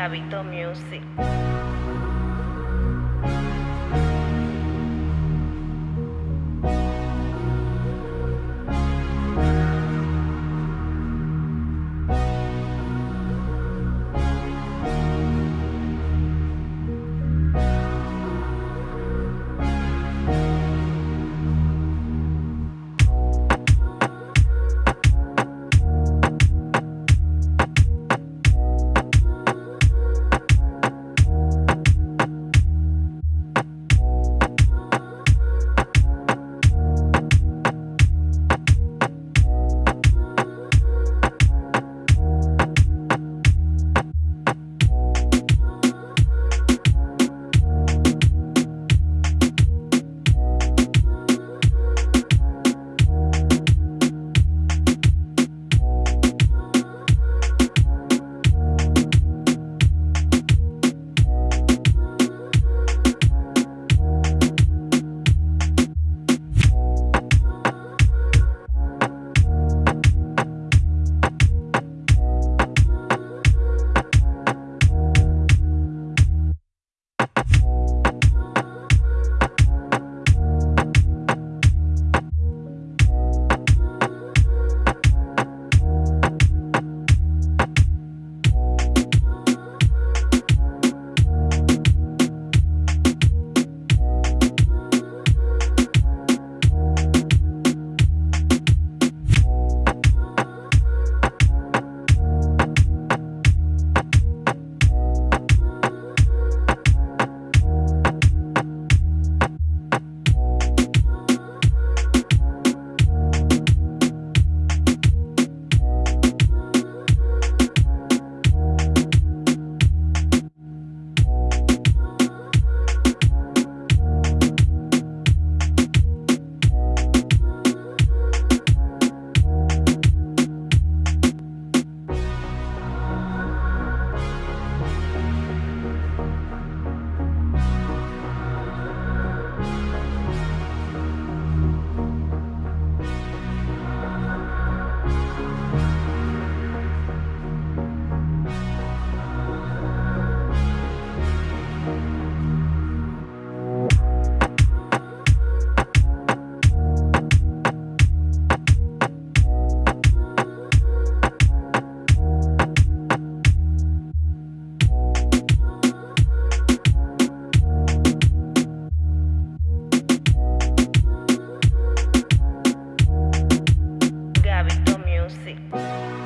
Gabito Music. Gabito Music.